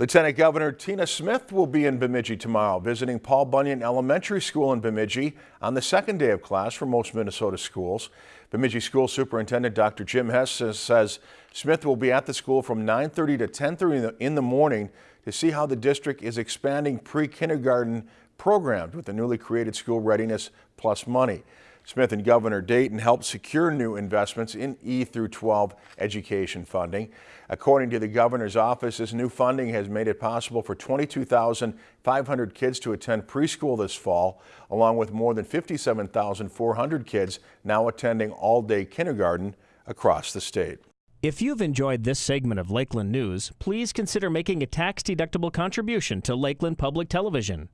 Lieutenant Governor Tina Smith will be in Bemidji tomorrow, visiting Paul Bunyan Elementary School in Bemidji on the second day of class for most Minnesota schools. Bemidji School Superintendent Dr. Jim Hess says Smith will be at the school from 9.30 to 10.30 in the morning to see how the district is expanding pre-kindergarten programs with the newly created School Readiness Plus money. Smith and Governor Dayton helped secure new investments in E through 12 education funding. According to the governor's office, this new funding has made it possible for 22,500 kids to attend preschool this fall, along with more than 57,400 kids now attending all-day kindergarten across the state. If you've enjoyed this segment of Lakeland News, please consider making a tax-deductible contribution to Lakeland Public Television.